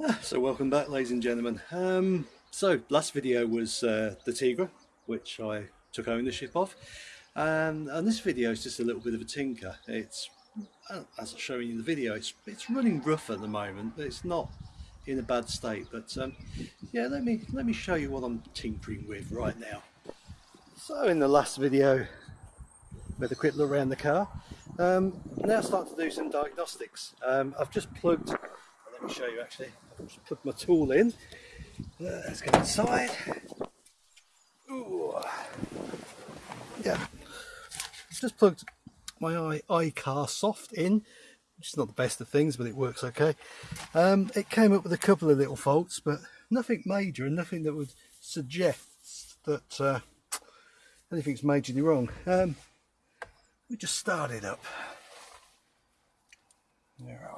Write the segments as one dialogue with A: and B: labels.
A: Ah, So welcome back ladies and gentlemen. Um, so last video was uh, the Tigra which I took ownership of and, and this video is just a little bit of a tinker. It's as I'm showing you in the video it's, it's running rough at the moment but it's not in a bad state but um, yeah let me let me show you what I'm tinkering with right now. So in the last video had a quick look around the car. Um, now start to do some diagnostics. Um, I've just plugged, let me show you actually, I've just plugged my tool in. Let's go inside. Ooh. Yeah, I've just plugged my iCar Soft in, which is not the best of things, but it works okay. Um, it came up with a couple of little faults, but nothing major and nothing that would suggest that uh, anything's majorly wrong. Um, we just started up. Where are we?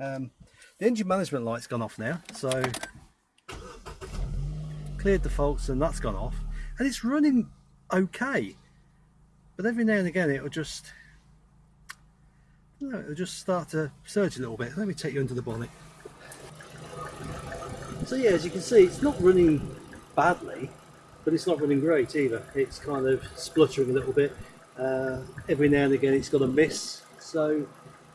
A: Um, the engine management light's gone off now, so cleared the faults and that's gone off, and it's running okay. But every now and again it'll just, no, it'll just start to surge a little bit. Let me take you under the bonnet. So yeah, as you can see, it's not running badly, but it's not running great either. It's kind of spluttering a little bit. Uh, every now and again it's got a miss. So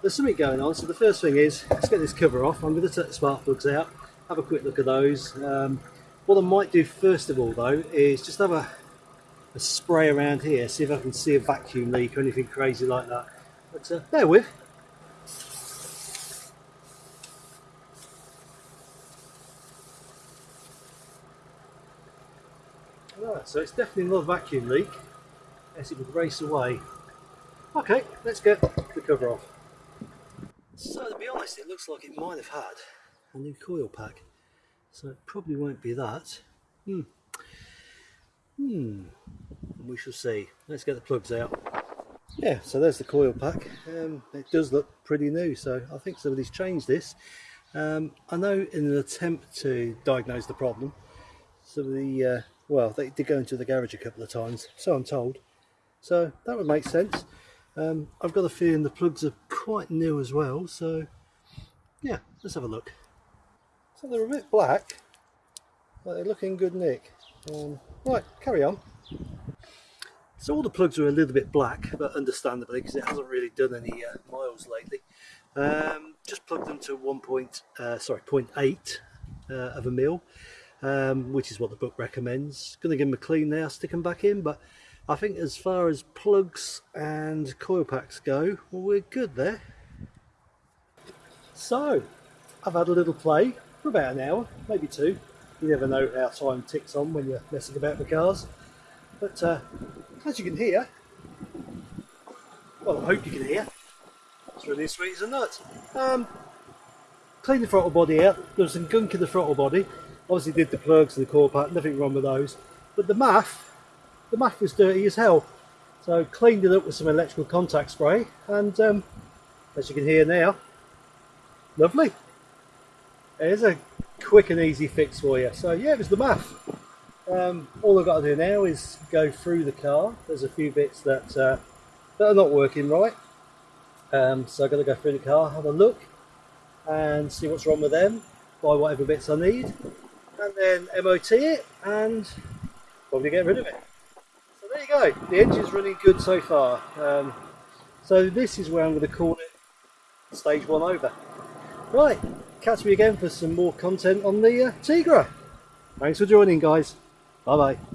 A: there's something going on. So the first thing is, let's get this cover off. I'm going to take the spark plugs out, have a quick look at those. Um, what I might do first of all though is just have a, a spray around here, see if I can see a vacuum leak or anything crazy like that. But uh, bear with. Right, so it's definitely not a vacuum leak, as it would race away. Okay, let's get the cover off. So to be honest, it looks like it might have had a new coil pack. So it probably won't be that. Hmm. Hmm. We shall see. Let's get the plugs out. Yeah, so there's the coil pack. Um, it does look pretty new, so I think somebody's changed this. Um, I know in an attempt to diagnose the problem, some of the, uh, well, they did go into the garage a couple of times, so I'm told. So that would make sense. Um, I've got a feeling the plugs are quite new as well, so yeah, let's have a look. So they're a bit black, but they're looking good nick. Um, right, carry on. So all the plugs are a little bit black, but understandably because it hasn't really done any uh, miles lately. Um, just plugged them to one point, uh, sorry, 0.8 uh, of a mil, um, which is what the book recommends. Going to give them a clean now, stick them back in, but I think as far as plugs and coil packs go, well, we're good there. So, I've had a little play for about an hour, maybe two. You never know how time ticks on when you're messing about with cars. But uh, as you can hear, well, I hope you can hear, it's really sweet as a nut. Um, cleaned the throttle body out. There was some gunk in the throttle body. Obviously, did the plugs and the coil pack. Nothing wrong with those. But the MAF, the MAF was dirty as hell. So cleaned it up with some electrical contact spray, and um, as you can hear now, lovely. There's a quick and easy fix for you. So yeah, it was the MAF. Um, all I've got to do now is go through the car. There's a few bits that uh, that are not working right. Um, so I've got to go through the car, have a look, and see what's wrong with them, buy whatever bits I need, and then MOT it, and probably get rid of it. Go. The engine's running good so far. Um, so this is where I'm going to call it stage one over. Right, catch me again for some more content on the uh, Tigra. Thanks for joining, guys. Bye bye.